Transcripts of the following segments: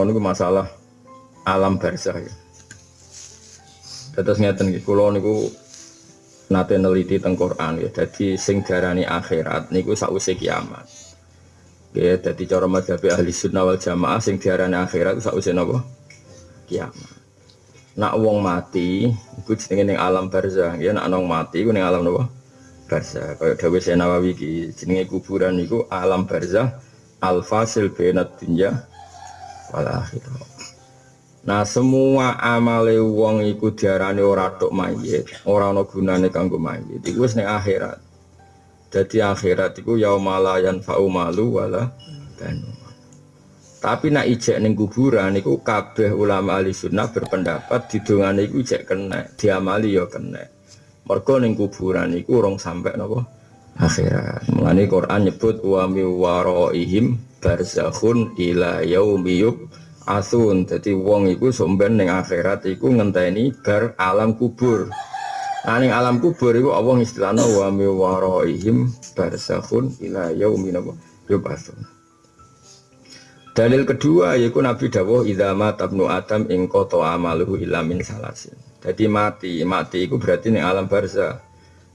nerangno niku masalah alam barzah ya. Terus ngeten iki kula niku nate neliti teng Quran ya. Dadi sing darani akhirat niku sakwise kiamat. Ya, dadi cara madzhab ahli sunnah wal jamaah sing diarani akhirat sakwise napa? Kiamat. Nak wong mati iku jenenge ning alam barzah. Ya nak nong mati iku ning alam napa? Barzah. Kaya dawuh Nawawi iki jenenge kuburan niku alam barzah al-fasil bainad wal akhirah. Nah semua amale wong iku diarani ora tok mayit, ora ana gunane kanggo mayit. Iku wis akhirat. Jadi akhirat iku yaumala yanfa'u malu wala banu. Tapi nak ijek ning kuburan iku kabeh ulama ahli sunnah berpendapat didongane iku ijek kena, diamali ya kena. Mergo ning kuburan iku urung sampai napa akhirat. Mulane Quran nyebut wa mi waraihim barzakhun ila yaumi asun. Jadi wong iku somben ning akhirat iku ngenteni bar alam kubur. Nah ning alam kubur iku Allah istilahna wa mi waraihim barzakhun ila yaumi asun. Dalil kedua yaitu Nabi dawuh idza matabnu adam ing qata amaluhu illa min salasin. Jadi mati, mati itu berarti ning alam barzah.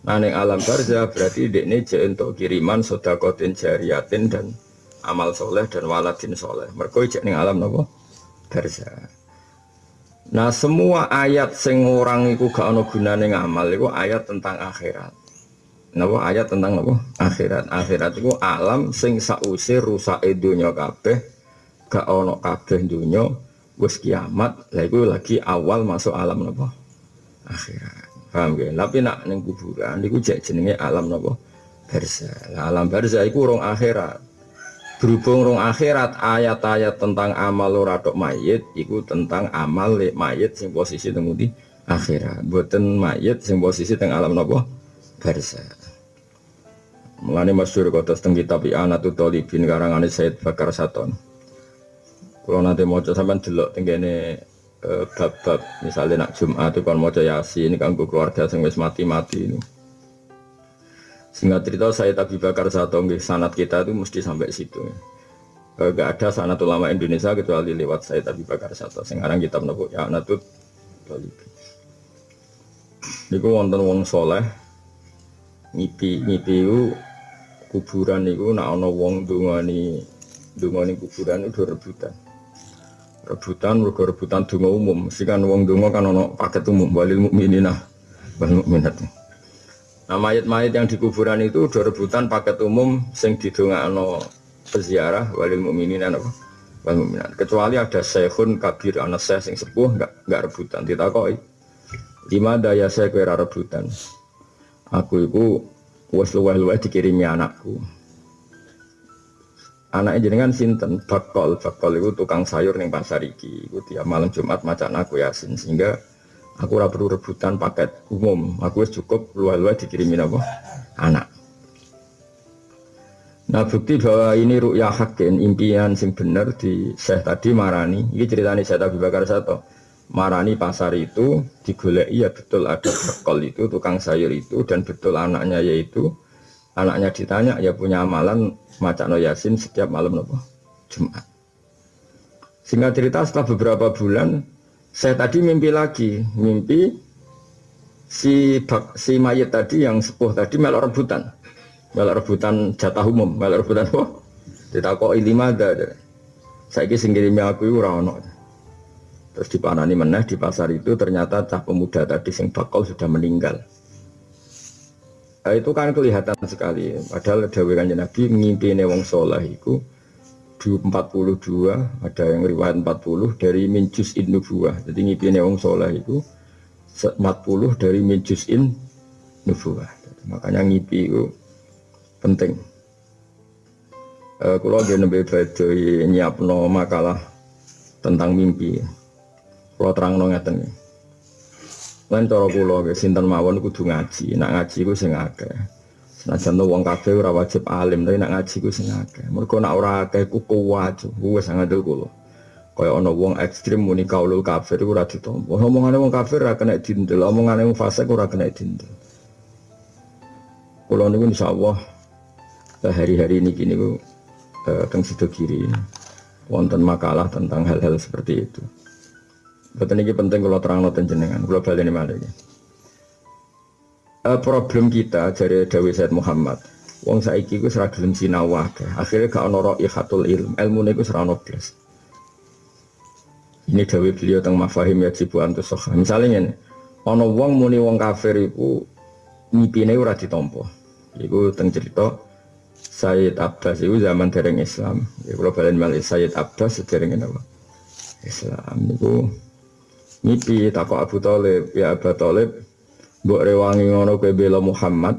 Nah alam barzah berarti dekne jek untuk kiriman sedekatin jariyatin dan amal soleh dan waladin soleh. Mereka ijek ning alam nopo barzah. Nah semua ayat sing orang iku gak ono gunane ngamal iku ayat tentang akhirat. Napa ayat tentang apa? Akhirat. Akhirat itu alam sing sause rusak dunya kabeh, gak ono kabeh dunya wis kiamat. Lah iku lagi awal masuk alam napa? Akhirat. Paham ya? Tapi nak ning kuburan jek jenenge alam napa? Barzah. Nah, alam barzah iku urung akhirat. Berhubung rong akhirat ayat-ayat tentang amal ora mayit iku tentang amal mayit sing posisi teng di akhirat. Boten mayit sing posisi teng alam napa? Barzah. Mulane masyhur kota teng kitab Anatut Talibin karangane Said Bakar Saton. Kalau nanti mau sampean delok tenggene Eh, bab-bab misalnya nak Jumat itu kan mau yasin ini kanggo keluarga sing wis mati-mati ini. Singkat cerita saya tapi bakar satu nggih. Sanat kita itu mesti sampai situ. Gak ada sanat ulama Indonesia kecuali lewat saya tapi bakar satu. Sekarang kita menepuk ya natut Niku wonten wong soleh ngipi ngipi u kuburan niku nak ana wong dungani dungani kuburan itu rebutan. Rebutan mergo rebutan donga umum. Mesti kan wong donga kan ono paket umum walil mukminina wal mukminat nah mayat-mayat yang di kuburan itu udah rebutan paket umum sing didongakno peziarah walil mukminina apa? Wal mukminat kecuali ada syekhun kabir anak saya sing sepuh enggak enggak rebutan. Ditakoi lima daya saya kira rebutan? Aku itu wes luweh-luweh dikirimi anakku. Anaknya jenengan sinten? Bakol. Bakol itu tukang sayur nih pasar iki. Itu tiap malam Jumat macan aku yasin. Sehingga aku ora perlu rebutan paket umum. Aku cukup luar-luar dikirimin apa anak. Nah bukti bahwa ini ru'ya hakin impian sing bener di Syekh tadi marani. Ini ceritanya saya Abu Bakar Sato. Marani pasar itu digolek iya betul ada bekol itu tukang sayur itu dan betul anaknya yaitu anaknya ditanya ya punya amalan no yasin setiap malam nopo Jumat. Singkat cerita setelah beberapa bulan saya tadi mimpi lagi, mimpi si bak, si mayat tadi yang sepuh tadi melok rebutan, melok rebutan jatah umum, melok rebutan apa? kok lima ada. Saya kira singgirimi aku itu rano. Terus dipanani meneh di pasar itu ternyata cah pemuda tadi sing bakal sudah meninggal. Nah, itu kan kelihatan sekali. Padahal Dewi Kanjeng Nabi ngimpi wong soleh itu 42 ada yang riwayat 40 dari minjus in nubuah. Jadi ngimpi wong soleh itu 40 dari minjus in nubuah. Makanya ngimpi itu penting. Kalau dia nembe nyiap no makalah tentang mimpi. Kalau terang no ngeten Lan cara kula sinten mawon kudu ngaji. Nak ngaji ku sing akeh. Senajan wong kabeh ora wajib alim, tapi nak ngaji ku sing akeh. Mergo nak ora akeh ku kuwat, wis ngandel kula. Kaya ana wong ekstrim muni kaulul kafir ora ditampa. Omongane wong kafir ora kena dindel, omongane wong fasik ora kena dindel. Kula niku insyaallah hari-hari ini gini ku eh, teng sido kiri. wonten makalah tentang hal-hal seperti itu. Betul ini penting kalau terang noten jenengan, kalau balik ini malah. Uh, problem kita dari Dawi Said Muhammad, wong saiki ku seragam sinawah, akhirnya gak ono ikhatul ilm, ilmu ini ku serano blas. Ini Dawi beliau tentang mafahim ya jibu antus Misalnya ini, ono wong muni wong kafir iku mipine ora ditampa. Iku teng cerita Sayyid Abbas itu zaman dereng Islam. Ya kalau balen malih Sayyid Abbas dereng apa? Islam niku Ngipi takut Abu Talib, ya Abu Talib, buat rewangi ngono kue bela Muhammad,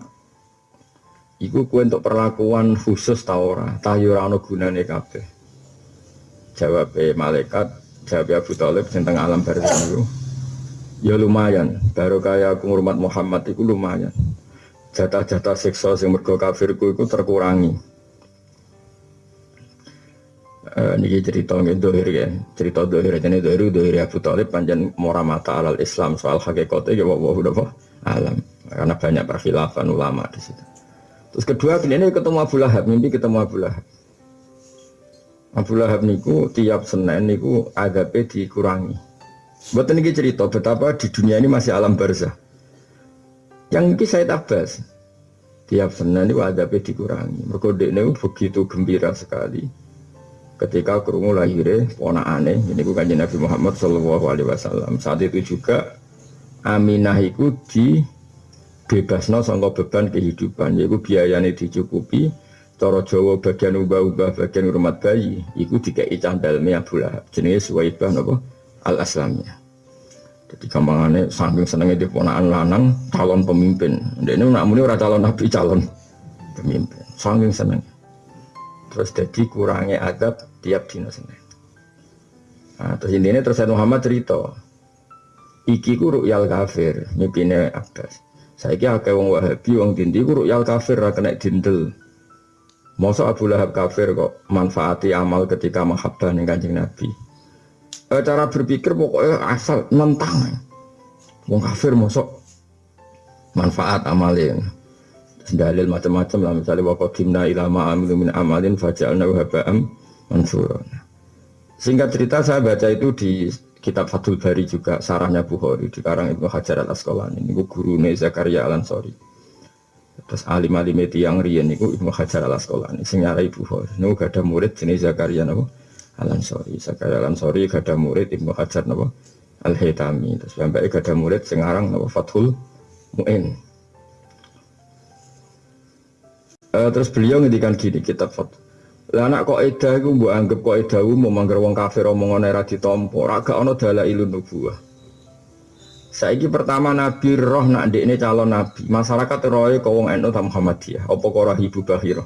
Iku kue untuk perlakuan khusus taora, tahu ora ono gunane kabeh. Jawab malaikat, jawab Abu Talib tentang alam barzah itu. Ya lumayan, baru kayak aku ngurmat Muhammad itu lumayan. Jatah-jatah seksual yang mergo kafirku itu terkurangi. Uh, niki cerita dohir ya. Cerita dohir ini dohir dohir Abu Thalib panjang mora mata alal Islam soal hakikatnya ya wa wa alam. Karena banyak perkhilafan ulama di situ. Terus kedua ini ketemu Abu Lahab, mimpi ketemu Abu Lahab. Abu Lahab niku tiap Senin niku agape dikurangi. Buat ini cerita betapa di dunia ini masih alam barzah. Yang ini saya tabas. Tiap Senin niku agape dikurangi. Mereka ini begitu gembira sekali ketika kerungu lahirnya aneh ini bukan Nabi Muhammad Shallallahu Alaihi Wasallam saat itu juga Aminah itu di bebasno sangka beban kehidupan yaitu biayanya dicukupi cara Jawa bagian ubah-ubah bagian hormat bayi itu dikai candalme Abu Lahab jenis Suwaibah nopo al aslamnya jadi gampangannya saking senengnya di ponaan lanang calon pemimpin. Ini nak muni calon nabi calon pemimpin. Saking senengnya terus jadi kurangnya adab tiap dino senin. Nah, terus intinya terus Muhammad cerita iki ku ru'yal kafir mimpinya Abbas kira kayak wong wahabi wong dindi ku ru'yal kafir ra kena dindel Masa Abu Lahab kafir kok manfaati amal ketika mahabbah nih kanjeng Nabi. E, cara berpikir pokoknya asal nentang. Wong kafir mosok manfaat amalin dalil macam-macam lah misalnya waqadimna ila ma'amilu min amalin faja'alna haba'am mansura singkat cerita saya baca itu di kitab Fathul Bari juga sarahnya Bukhari di karang Ibnu Hajar al Asqalani ini guru Zakaria al Ansori terus alim alim yang rian itu Ibnu Hajar al Asqalani sing nyarai Bukhari. Ini gak ada murid jenis Zakaria nabo al Ansori Zakaria al Ansori gak ada murid Ibnu Hajar nabo al Hitami terus sampai gak ada murid sing aran nabo Fathul Mu'in. Uh, terus beliau ngendikan gini kitab foto. Lah anak kok eda iku mbok anggap kok eda umum mangger wong kafir omongan ora ditampa, ora gak ana dalailun nubuwah. Saiki pertama Nabi roh nak ndekne calon nabi. Masyarakat roe kok wong NU ta Muhammadiyah, apa kok roh ibu Bahira?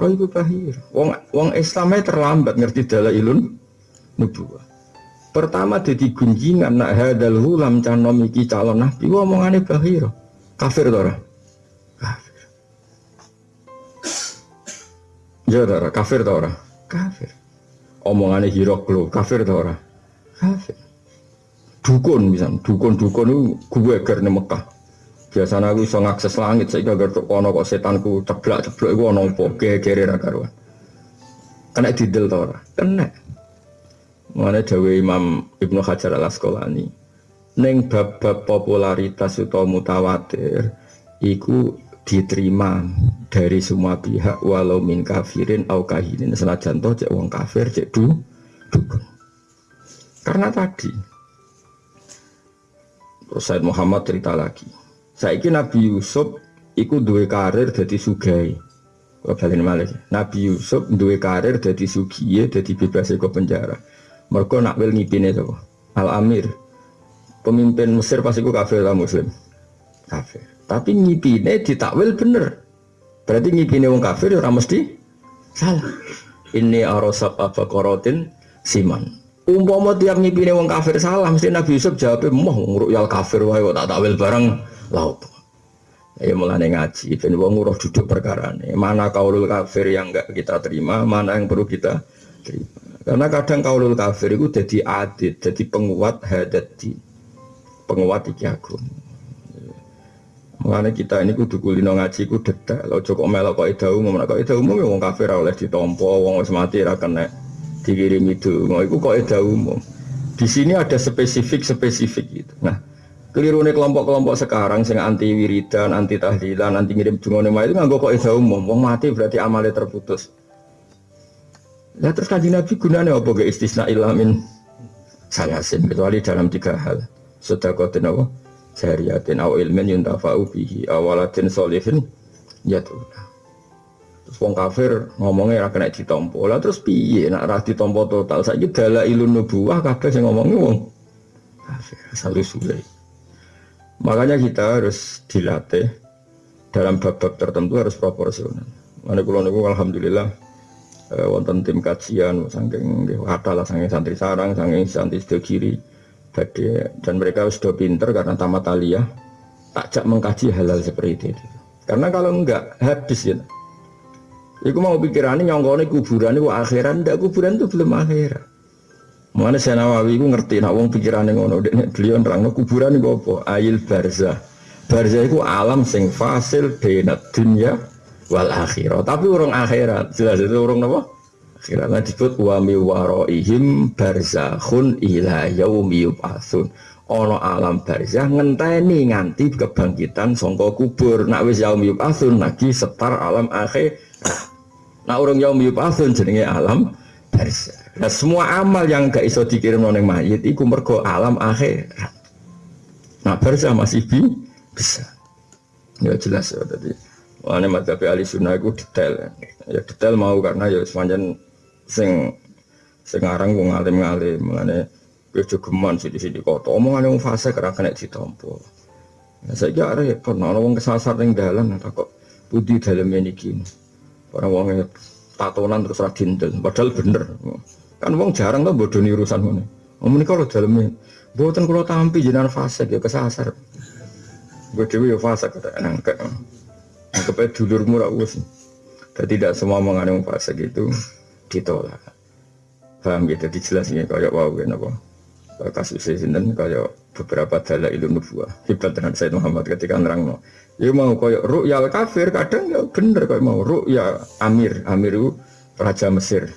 Roh ibu Bahira. Wong wong Islamnya terlambat ngerti dalailun nubuwah. Pertama jadi gunjingan nak hadal hulam canom iki calon nabi omongane Bahira. Kafir to ora? Ya ora kafir ta ora? Kafir. Omongane Hiroklo kafir ta ora? Kafir. Dukun bisa, dukun-dukun itu gue ger Mekah. Biasanya aku bisa ngakses langit, saya gak tuh kono kok setanku ceblak-ceblok itu ono apa, gere ra karuan. Kena didel ta ora? Kena. Mana dawe Imam Ibnu Hajar al Asqalani. Neng bab-bab popularitas utawa mutawatir iku diterima dari semua pihak walau min kafirin au kahinin. Senajan toh cek wong kafir cek du dukun. Karena tadi Said Muhammad cerita lagi saya ini Nabi Yusuf ikut dua karir jadi sugai balen malih? Nabi Yusuf dua karir jadi sugiye jadi bebas ke penjara. Mereka nak wel ngipine itu Al Amir pemimpin Mesir pasti kafir lah muslim? Kafir tapi ngipine ditakwil bener. Berarti ngipine wong kafir ya ora mesti salah. Ini arosab apa korotin siman. Umpama tiap ngipine wong kafir salah, mesti Nabi Yusuf jawabnya moh yal kafir wae kok tak takwil bareng laut. Ya mulane ngaji, ben wong nguruh duduk perkara ini. Mana kaulul kafir yang enggak kita terima, mana yang perlu kita terima. Karena kadang kaulul kafir itu jadi adit, jadi penguat hadati, penguat iki agung. Mengenai kita ini kudu kulino ngaji ku dedak. Lo cukup melok kok ida umum, kok ida umum ya wong kafir oleh ditompo, wong wis mati ra kena dikirimi donga iku kaidah umum. Di sini ada spesifik-spesifik gitu. Nah, keliru nih kelompok-kelompok sekarang sing anti wiridan, anti tahlilan, anti ngirim donga itu nganggo kaidah umum. Wong mati berarti amalnya terputus. Nah terus kanji Nabi gunanya apa ke istisna ilamin salasin kecuali dalam tiga hal. Sedakotin apa? Jariyatin aw ilmin yuntafa'u bihi awalatin solihin ya tuh. Terus wong kafir ngomongnya ra kena ditompo. Lah terus piye nak ra ditompo total saiki dala ilun nubuwah kabeh sing ngomongnya wong kafir selalu suwe. Makanya kita harus dilatih dalam bab-bab tertentu harus proporsional. Mana kula niku alhamdulillah eh, wonten tim kajian saking kata lah saking santri sarang saking santri sedo kiri badhe dan mereka sudah pinter karena tamat aliyah takjak mengkaji halal seperti itu karena kalau enggak habis ya Iku mau pikirannya nyongkone kuburan itu akhiran, ndak kuburan itu belum akhirat. Mana saya Nawawi itu ngerti, nak wong pikirannya ngono, beliau nerang kuburan itu apa? Ail barza, barza itu alam sing fasil benat dunia wal akhirat. Tapi orang akhirat, jelas itu orang apa? Akhirat. Nah disebut wa mi waraihim barzakhun ila yaumi yub'atsun. Ono alam barzah ngenteni nganti kebangkitan songko kubur. Nak wis yaumi yub'atsun lagi setar alam akhirat. Nah orang yaum yub'atsun jenenge alam barzah. Nah semua amal yang gak iso dikirim nang mayit iku mergo alam akhirat. Nah barzah masih bi bisa. Ya jelas ya tadi. Wah, madzhab ahli sunnah itu detail. Ya detail mau karena ya sepanjang sing sing aran wong alim-alim mengenai ya jogeman sih di sini kota omongan yang fase karena kena ditompo. Ya kira repot, nah wong kesasar yang dalam kok budi dalam ini gini. Orang wong tatonan terus radindel, padahal bener. Kan wong jarang tuh bodoh urusan ini. Om ini kalau dalamnya, buatan kalau tampi jenengan fase ya kesasar. Gue dewi ya fase kata nangkep. Anggapnya dulurmu rakus. Dan tidak semua mengandung fase gitu ditolak. Paham gitu, dijelasin kayak wow kan apa. Kasus sinten kayak beberapa dalil ilmu nubuah. Hebat dengan Said Muhammad ketika nerang no. Ya mau kayak ru'yal kafir kadang ya bener kayak mau ru'ya Amir, Amir itu raja Mesir.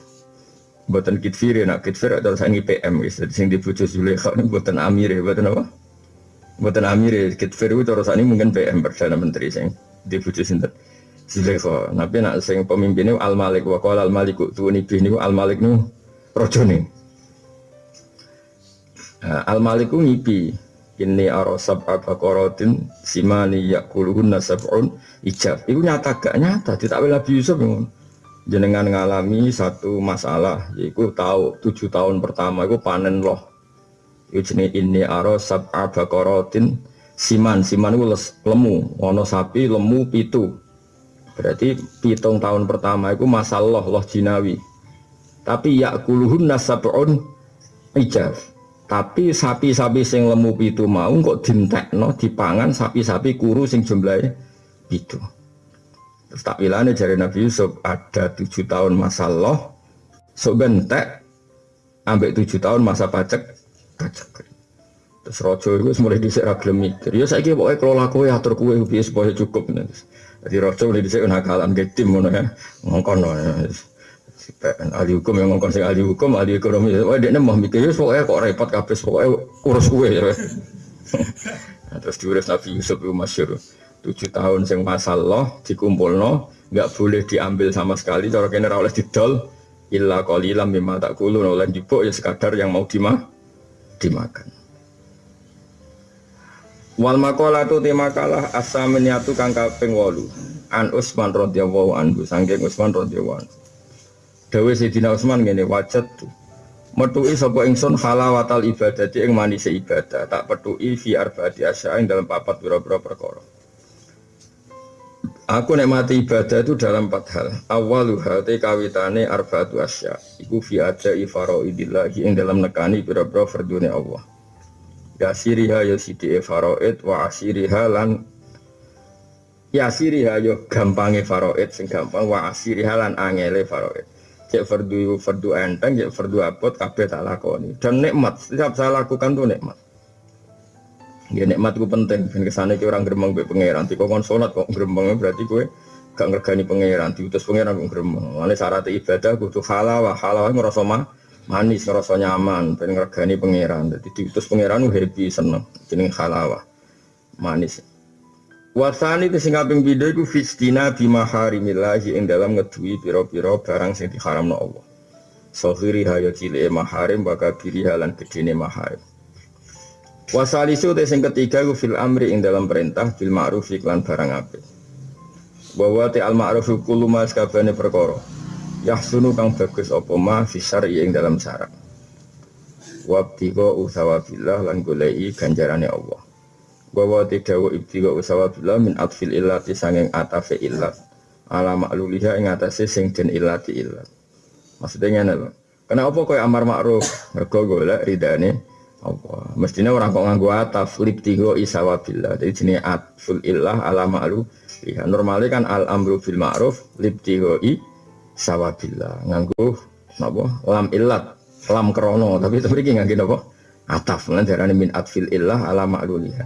Buatan kitfir ya, nak kitfir atau saya PM gitu. Sing dibujuk Zulaikha ini buatan Amir ya, buatan apa? Buatan Amir ya, kitfir itu terus ini mungkin PM perdana menteri sing dibujuk sinten. Zulaikha. Nabi nak sing pemimpinnya Al Malik wa qala Al Malik tuwuni bih niku Al Malik nu rajane. Nah, Al Malik ku ngipi ini arosab abakorotin simani yakuluhun nasabun ijab. Iku nyata gak nyata. Tidak Nabi Yusuf yang jenengan ngalami satu masalah. Iku tahu tujuh tahun pertama iku panen loh. Iku jenis ini arosab abakorotin siman siman itu lemu. Ono sapi lemu pitu Berarti pitung tahun pertama itu masalah loh jinawi. Tapi ya kuluhun nasabun ijaz. Tapi sapi-sapi sing lemu pitu mau kok no dipangan sapi-sapi kuru sing jumlahnya pitu. Terus tak bilangnya jari Nabi Yusuf ada tujuh tahun masalah, so bentek, ambek tujuh tahun masa pajak, pajak. Terus rojo itu mulai disek ragilem mikir. Ya saya kira pokoknya kalau laku ya atur kue supaya cukup. Jadi rojo mulai disek nakalan ke tim mana ya ngongkon. Ahli hukum yang ngongkon sing ahli hukum, ahli ekonomi. Wah dia mau mikir ya pokoknya kok repot kabeh pokoknya urus kue ya. nah, terus diurus Nabi Yusuf itu masyur. Tujuh tahun sing masalah dikumpul no, nggak boleh diambil sama sekali. Cara kene oleh didol, illa mimma tak kulun oleh dibuk ya sekadar yang mau dimah dimakan. Wal makola tu tema kalah asameniatu kang kaping wolu an Usman radhiyallahu anhu saking Usman radhiyallahu anhu. Dawe Sayyidina Usman ngene wajat tu. Metuki sapa ingsun halawatal ibadati ing manise ibadah tak petuki fi arbaati ing dalam papat pira-pira perkara. Aku nikmati ibadah itu dalam empat hal. Awaluha te kawitane arbaatu asya. Iku fi aja ifaraidillah ing dalam nekani pira-pira fardune Allah yasiriha ya sidi faraid wa asiriha lan yasiriha yo gampange faraid sing gampang wa asiriha lan angele faraid cek fardu fardu enteng cek fardu abot kabeh tak lakoni. Dan nikmat setiap saya lakukan tuh nikmat. Ya nikmat itu penting. Ben kesane ki orang gremeng be pangeran. Tiko kon salat kok gremeng berarti kowe gak ngergani pangeran. Diutus pangeran kok gremeng. Mane syarat ibadah kudu halal wa halal ngrasa mah manis ngerasa nyaman pengen ngergani pangeran jadi diutus pangeran happy seneng jeneng halawah manis Wasani itu sing kaping pindho iku fistina bima harimillahi ing dalam ngedui pira-pira barang sing diharamno Allah. Sohiri hayo cilik maharim baka biri halan gedene maharim. Wasalisu te sing ketiga ku fil amri ing dalam perintah bil ma'ruf iklan barang apik. Bahwa te al ma'ruf kullu ma sakabane perkara. Yahsunu kang bagus apa ma fi syar'i ing dalam syarat. Wabtiqa usawabillah lan golei ganjarane Allah. Bahwa tidak wa ibtiga usawa bila min atfil illati sanging atafe illat. Ala makluliha ing atase sing den illati illat. Maksudnya ngene lho kenapa koyo amar makruf mergo golek ridane apa mestinya orang kok nganggo ataf libtigo isawa bila jadi jenis atful illah ala ma'lu ya normalnya kan al amru bil ma'ruf libtigo i sawabillah nganggo napa? Lam illat lam krono. Tapi itu mriki nganggo napa? Ataf. Lan darane min atfil illah ala ma'luliha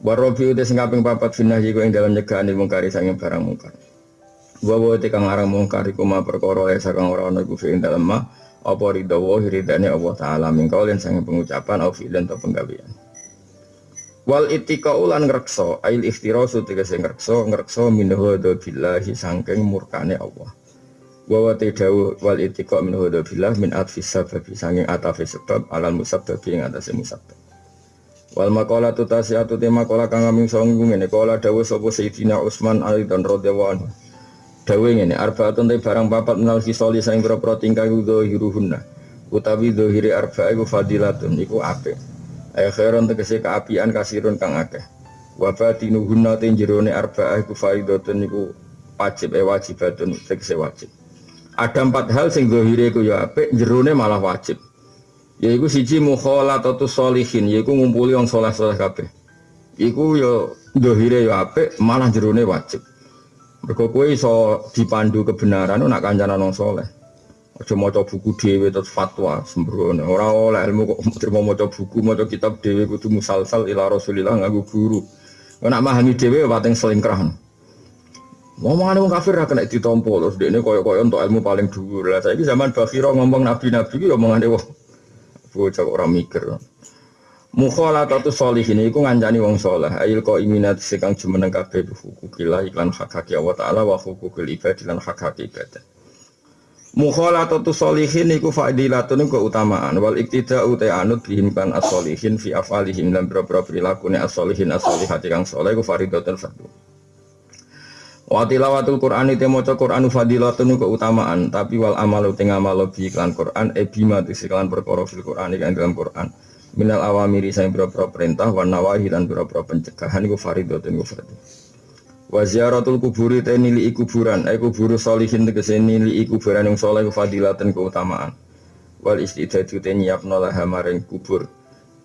Warobi udah singaping papat finah jigo yang dalam nyegaan di mungkari sanging barang mungkar. Wawo te kang arang mungkar iku ma perkara ya sakang ora ana iku ing dalem ma apa ridho ridane Allah taala mingkau lan sanging pengucapan au fi'lan atau penggawean. Wal itika ulan ngrekso ail iftirasu tegese ngrekso ngrekso minhu billahi sangking murkane Allah. Wawa te dawu wal itika minhu billah min atfis sababi sanging atafi sebab alal musabbabi ing atase musabbab. Wal makola tu tasiatu tema kola kang song ngene kola dawu sapa Sayyidina Utsman Ali dan radhiyallahu anhu. Dawu ngene arbaatun te barang papat menal kisoli saing pro tingkah hiruhunna. Utawi dohiri arba iku fadilatun iku apik. Ayo khairon tegese keapian kasirun kang akeh. Wa batinuhunna te jerone arba iku faridatun iku wajib eh wajibatun tegese wajib. Ada empat hal sing dohiri iku ya apik, jerone malah wajib. Yaiku siji mukhalatatu sholihin, yaiku ngumpuli wong saleh-saleh kabeh. Iku yo dohire yo apik, malah jerone wajib. Mergo kowe iso dipandu kebenaran nak kancanan wong saleh. Aja maca buku dhewe terus fatwa sembrono. Ora oleh ilmu kok terima maca buku, maca kitab dhewe kudu musalsal ila Rasulillah nganggo guru. Nak memahami dhewe pating selingkrah. Ngomongane wong kafir ra kena ditompo terus dekne koyo-koyo untuk ilmu paling dhuwur. Lah saiki zaman Bakhira ngomong nabi-nabi ki omongane wong bocah orang mikir. Atau solihin iku ngancani wong soleh ail ko iminat sekang jumeneng kabeh hukukillah iklan hak hak Allah taala wa hukukil ibad lan hak hak ibadah. Solihin iku fadilatun keutamaan. Wal iktida uta anut bihim kan as-solihin fi afalihim dan berapa perilaku ne as-solihin as-solihati kang soleh iku fardu Wa tilawatul Qur'an itu maca Qur'anu fadilatun keutamaan, tapi wal amalu teng amal bi iklan Qur'an e bima tiklan perkara fil Qur'an kan dalam Qur'an. Minal awamiri sing boro perintah wan nawahi lan boro pencegahan iku faridatun iku fardhu. Wa ziyaratul kuburi te nili kuburan, e kuburu solihin tegese nili kuburan yang saleh fadilatun keutamaan. Wal istidadu te nyiapno laha maring kubur.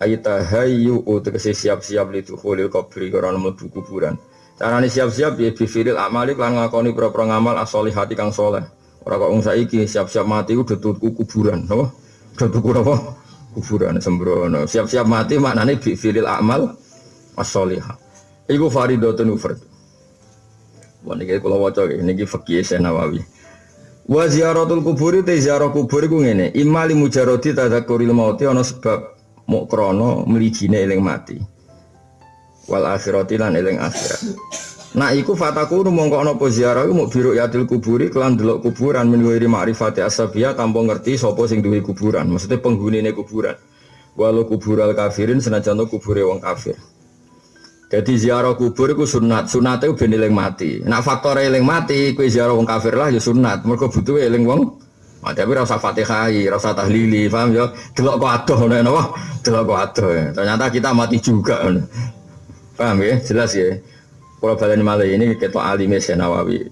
Ayatahayu tegese siap-siap litu khulil kubri karena mlebu kuburan. Carane siap-siap ya bifiril amali lan ngakoni pro-pro ngamal hati kang soleh. Ora kok wong saiki siap-siap mati udah tuku kuburan, no? Udah tuku apa? Kuburan sembrono. Siap-siap mati maknane bifiril amal as-solihah. Iku faridatun ufrad. Wah niki kula waca niki fikih Nawawi. Wa ziyaratul kuburi te ziarah kubur iku ngene, imali mujarradi tadzakuril mauti ana sebab mok krana eling mati wal akhirati lan eling akhirat. Nah iku fataku mongko ana apa ziarah iku muk biru yatil kuburi kelan delok kuburan min wiri ma'rifati asabiyah tanpa ngerti sapa sing duwe kuburan, maksudnya penghunine kuburan. Walau kubural kafirin senajan kubure wong kafir. Jadi ziarah kubur itu sunat, sunat itu ben eling mati. Nak faktor eling mati, kue ziarah wong kafir lah ya sunat. Mereka butuh eling wong mati. Tapi rasa fatihai, rasa tahlili, paham ya? Delok kok adoh, napa? Delok kok adoh. Ternyata kita mati juga. Paham ya? Jelas ya. Kalau balen malah ini ketua alim Nawawi.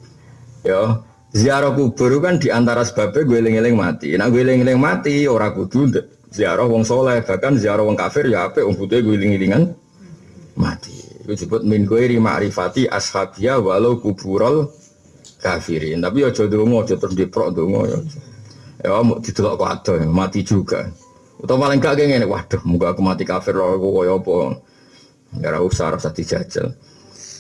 Ya, ziarah kubur kan di antara sebabnya gue eling-eling mati. Nah gue eling-eling mati orang kudu ziarah wong soleh bahkan ziarah wong kafir ya apa wong butuh gue eling-elingan mati. Itu disebut min gue ma'rifati ashabia walau kuburol kafirin. Tapi ya jodoh mau jodoh diprok dongo ya. Ya mau didelok ada mati juga. Atau paling gak kayak waduh, muka aku mati kafir loh, aku koyo apa. Ya usah rasa dijajal.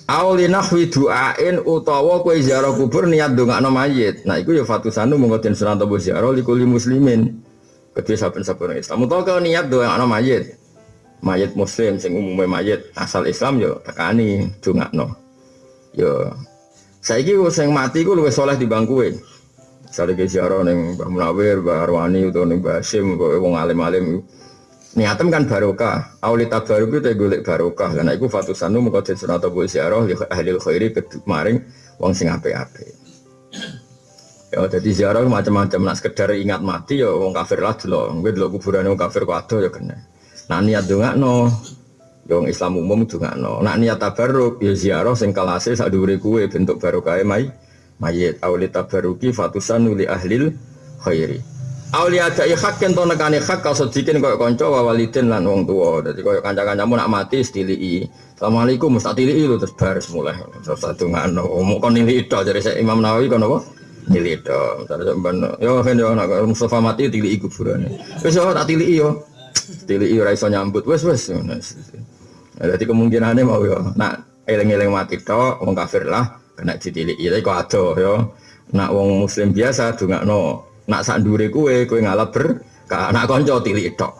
Auli nahwi du'ain utawa kowe ziarah kubur niat ndongakno mayit. Nah iku ya fatusanu monggo den sunat apa ziarah likuli muslimin. kedua saben-saben Islam. Utawa kau niat anak mayit, mayit Muslim sing umumnya mayit asal Islam yo tekani no. Yo saiki sing mati ku luwih soleh di bangkuin. Misalnya ke ziarah neng Mbah Munawir, Mbah Arwani atau neng Mbah Hasim, kok wong alim-alim niatem kan barokah. Auli tabaruk itu golek barokah. Karena itu fatusanu sunat bu ziarah li ahli khairi maring wong sing apik-apik. Ya jadi ziarah macam-macam nak sekedar ingat mati ya wong kafir lah dulu. Gue dulu kuburan wong kafir kuat ya kena. Nah niat no, ya wong Islam umum no. Nak niat tabaruk ya ziarah sing kelase sak kuwe bentuk barokah mai mayit awli tabaruki fatusan uli ahlil khairi awli ada hak yang to nekane hak kau sedikin kau konco wawalidin lan wong tua. Jadi kau kanca-kancamu nak mati stili Assalamualaikum mustatili itu terus baris mulai. Terus satu ngano. Mau kon nili itu jadi saya Imam Nawawi kon apa? Nili itu. Terus sampean yo kan yo nak Mustafa mati tili kuburan wis yo tak tili yo tili yo raiso nyambut. Wes wes jadi kemungkinannya mau yo nak eleng-eleng mati to wong kafir lah kena ditilik ya kok ada ya. Nak wong muslim biasa no nak sak ndure kue kue ngalap ber nak konco tilik tok.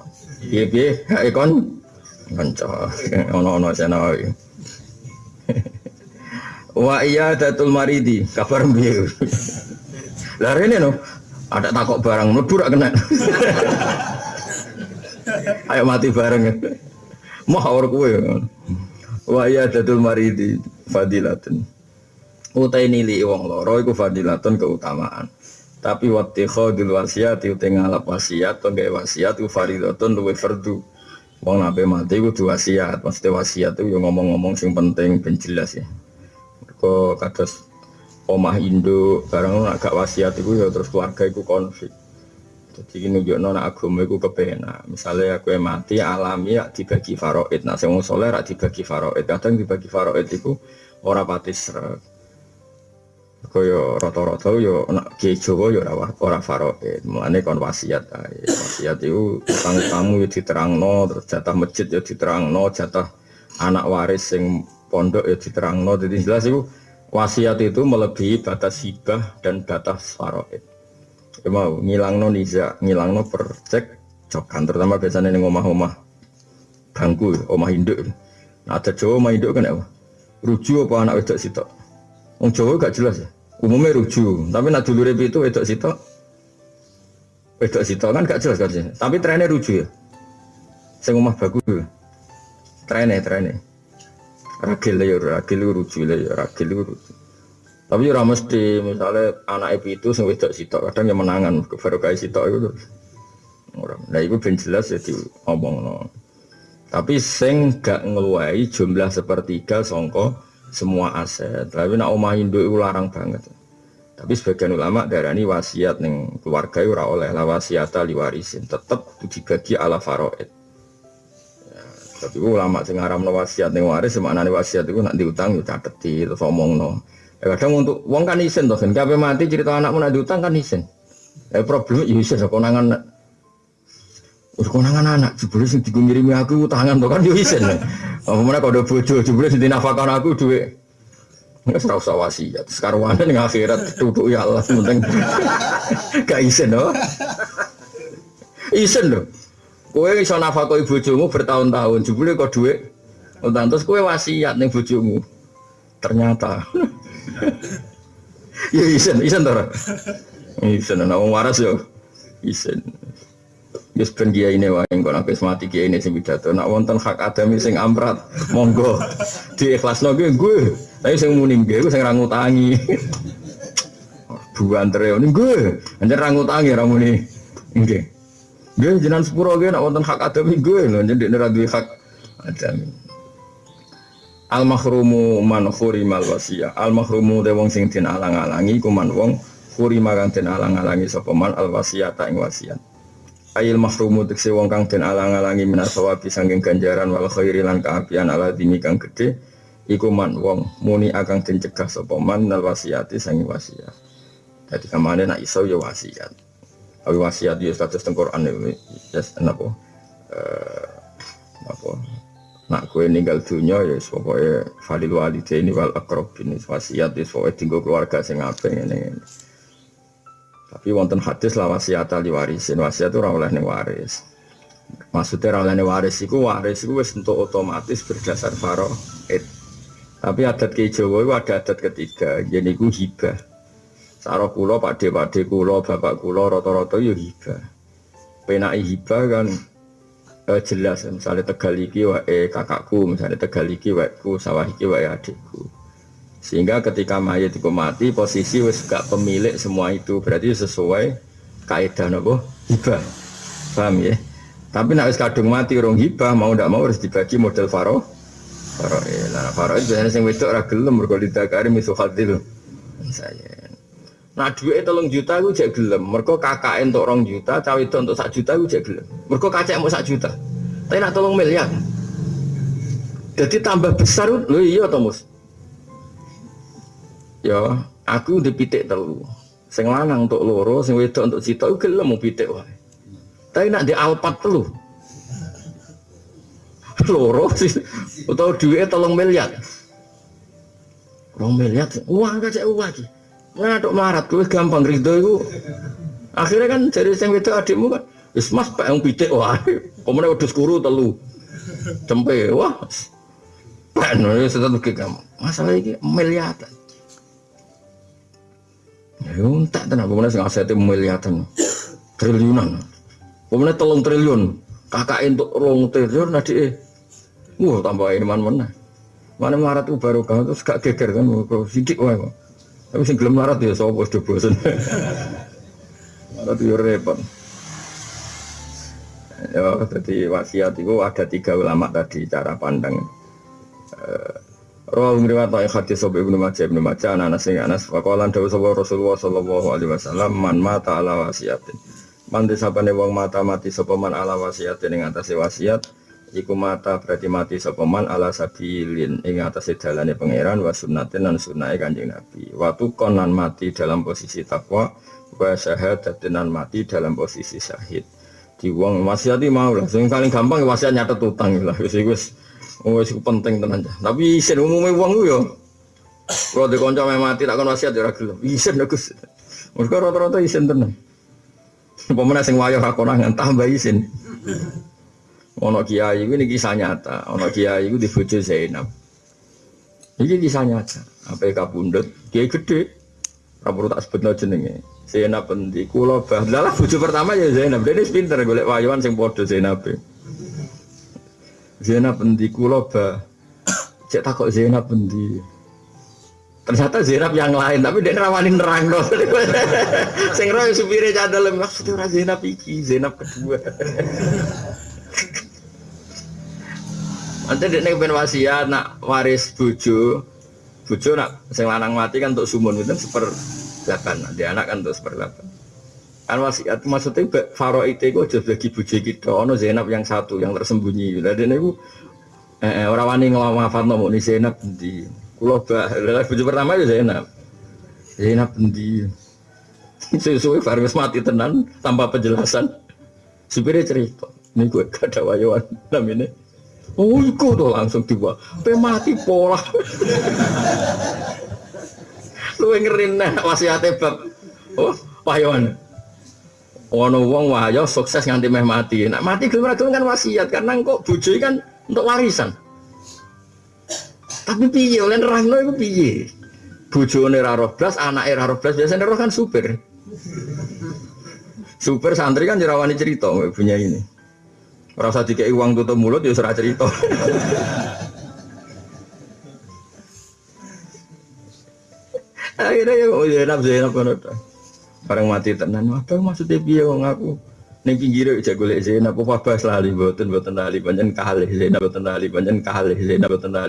Piye piye? Kae kon konco ono-ono sana wa iya datul maridi kabar piye? Lah rene no ada takok barang mlebu kena. Ayo mati bareng. Mau ora kue wa iya datul maridi fadilatun. Utai nili wong loro iku fadilatun keutamaan tapi waktu khodil wasiat itu ngalap wasiat atau gak wasiat itu faridatun luwe fardu. Wong nabe mati itu wasiat pasti wasiat itu ngomong-ngomong sing penting ben jelas ya. Kok kados omah Indo barang agak wasiat itu ya terus keluarga itu konflik. Jadi ini nunjuk nona agama itu kepena misalnya aku yang mati alami ya dibagi faroid. Nah saya mau soleh dibagi faroid. Kadang dibagi faroid itu orang pati serak kaya rata-rata yo nak kiai Jawa yo ora ora faroid. Mulane kon wasiat ae. Wasiat iku utang tamu yo diterangno, terus jatah masjid yo diterangno, jatah anak waris sing pondok yo diterangno. Jadi jelas iku wasiat itu melebihi batas hibah dan batas faroid. Ya mau ngilangno niza, ngilangno percek cokan terutama biasanya ning omah-omah bangku, omah induk. Nah, ada Jawa omah induk kan ya. Rujuk apa anak wedok sitok? Wong Jawa gak jelas ya. Umumnya ruju tapi nak dulu itu wedok sito wedok sito kan gak jelas kan tapi trennya ruju ya. Saya ngomong bagus ya. trennya trennya. Ragil ya ragil ruju ya ragil ruju tapi ora mesti misalnya anak itu sing wedok sito kadang yang menangan baru kayak sito itu orang nah itu ben jelas ya ngomong no. tapi sing gak ngeluai jumlah sepertiga songko semua aset. Tapi nak omah induk itu larang banget. Tapi sebagian ulama darani wasiat neng keluarga itu oleh lah wasiat warisin. Tetap dibagi ala faroid. Ya, tapi ulama sing ngaramno wasiat neng waris nih wasiat itu nak diutang yo cateti terus omongno. Ya, kadang untuk uang kan isen toh kan. Mati cerita anakmu nak diutang kan isen. Eh problem ya isen konangan Wis konangan anak jebule sing digungirimi aku utangan to kan yo isen. Apa mana udah bojo jebule sing dinafakon aku duit. Nggak serau usah wasiat. Sekarang ning akhirat duduk ya Allah penting gak isen loh. Isen loh. Kowe iso nafakoi bojomu bertahun-tahun jebule kok duit. Utang terus kowe wasiat ning bojomu. Ternyata ya isen, isen to. Isen ana wong waras yo. Isen. Yes ben kiai ini wae kok nek mati kiai ini sing pidato. Nak wonten hak adami sing amrat, monggo di ikhlasno gue gue. Tapi sing muni gue sing ra ngutangi. Buantre ini gue, anjir ra ngutangi ra muni. Nggih. Nggih jenengan sepuro gue nak wonten hak adami gue lho jadi nek hak adami. Al mahrumu man khurimal wasiyah. Al mahrumu de wong sing den alang-alangi kuman wong khurima kang den alang-alangi sapa man al wasiyata ing ayil mahrumu tekse wong kang den alang-alangi minasawabi sangking ganjaran wal khairi lan kaapian ala dini kang gede iku man wong muni akan den cegah sapa man nal wasiati sangi wasiat. Dadi kamane nak iso ya wasiat. Awi wasiat ya status teng Quran ya napa? Eh apa nak kue ninggal dunia ya pokoknya falil ini wal akrobin wasiat ya pokoknya tinggal keluarga sing apeng ini Tapi wonten hadis la wasiat li warisin. Wasiat itu oleh waris. Maksudnya oleh ning waris iku waris iku wis untuk otomatis berdasar faraid. Tapi adat ke Jawa itu ada adat ketiga, jadi ku hibah. Saro kulo, pade pade kulo, bapak kulo, roto roto yo hibah. Penai hibah kan eh, jelas, misalnya tegal iki wae kakakku, misalnya tegal iki wae sawah iki wae adikku. Sehingga ketika mayat itu mati, posisi wis gak pemilik semua itu, berarti sesuai kaidah nopo hibah. Paham ya? Tapi nak wis kadung mati orang hibah, mau ndak mau harus dibagi model faro. Faro lah faro itu biasanya sing wedok ora gelem mergo didakari misu hadil. Saya. Nah duit tolong juta gue jek gelem. Mergo kakak untuk rong juta, cawe itu untuk sak juta gue jek gelem. Mergo kacek mau sak juta. Tapi nak tolong miliar. Jadi tambah besar lho iya to Mus. Ya, aku dipitik telu. Sing lanang untuk loro, sing wedok untuk cita gue gelem mau pitik wae. Tapi nak di alpat telu. Loro sih, atau duit tolong miliar. Rong miliar, uang gak cek uang sih. Mana dok melarat, gue gampang ridho itu. Akhirnya kan jadi sing itu adikmu kan, wis mas pak yang pitik wah, kemudian udah skuru telu, cempe wah. Pak nulis tetap kamu. Masalah ini miliaran. Ya untak tenan, kemudian sing asetnya miliaran, triliunan. Kemudian tolong triliun, kakak untuk rong triliun nanti eh, wah tambah iman mana. Mana marat itu baru kau terus gak geger kan, kau sidik wae kok. Tapi sing gelem marat ya sapa sudah bosen. marat itu repot. Ya, jadi wasiat itu ada tiga ulama tadi cara pandang. Rawa ngriwat wa hadis sapa Ibnu Majah Ibnu Majah anak sing Anas faqalan dawuh sapa Rasulullah sallallahu alaihi wasallam man mata ala wasiatin. Man disapane wong mata mati sapa man ala wasiatin ing atase wasiat iku mata berarti mati sapa man ala sabilin ing atase dalane pangeran wa sunnatin lan sunnahe Kanjeng Nabi. Waktu konan mati dalam posisi takwa wa syahadatin mati dalam posisi syahid. Di wong wasiat mau lah sing paling gampang wasiat nyatet utang lah wis wis wis penting tenan. Tapi isin umume wong ku yo kalau di konco mati tak kon wasiat ya gelem. Isin Gus. Mergo rata-rata isin tenan. Pemenang sing wayo kakonangan tambah isin. Ono kiai ini kisah nyata. Ono kiai itu di bojo Zainab. Ini kisah nyata. Apa kabundut? Kiai gede. Rapor tak sebut jenenge. Zainab endi kula bah. Lah bojo pertama ya Zainab. Dene pinter golek wayuan sing padha Zainab. Zainab endi kula bah. Cek takok Zainab endi. Ternyata Zainab yang lain, tapi dia rawanin nerang dong. Sing roy supire cadel maksudnya ora Zainab iki, Zainab kedua. Nanti dia pengen wasiat nak waris bojo, bojo nak sing lanang mati kan untuk sumun itu seper delapan, nanti anak kan untuk seper delapan. Kan wasiat maksudnya faro itu aja bagi bojo kita, ono Zainab yang satu yang tersembunyi. Jadi ini gue eh, orang wani ngelawafat nomor nih Zainab di Kulo bah, bojo pertama ya Zainab. Zainab di sesuai Faris mati tenan tanpa penjelasan. Supirnya cerita, ini gue gak ada wayuan namanya. Oh, iku tuh langsung tiba. Pe mati pola. Lu ngerin nah wasiate bab. Oh, wayuan. Ono wong wahyo sukses nganti meh mati. Nak mati gelem kan wasiat karena kok bojo kan untuk warisan. Tapi piye oleh nerangno iku piye? Bojone ra roh blas, anake ra roh blas, biasane roh kan super. Super santri kan jerawani cerita punya ini. Ora usah dikei uang tutup mulut ya ora cerita. Akhirnya ya oh Zainab Barang mati tenan, apa maksudnya piye wong aku? Ning pinggire aja golek Zainab. Apa bahas lali mboten mboten lali panjen kalih Zainab mboten lali panjen kalih Zainab mboten lali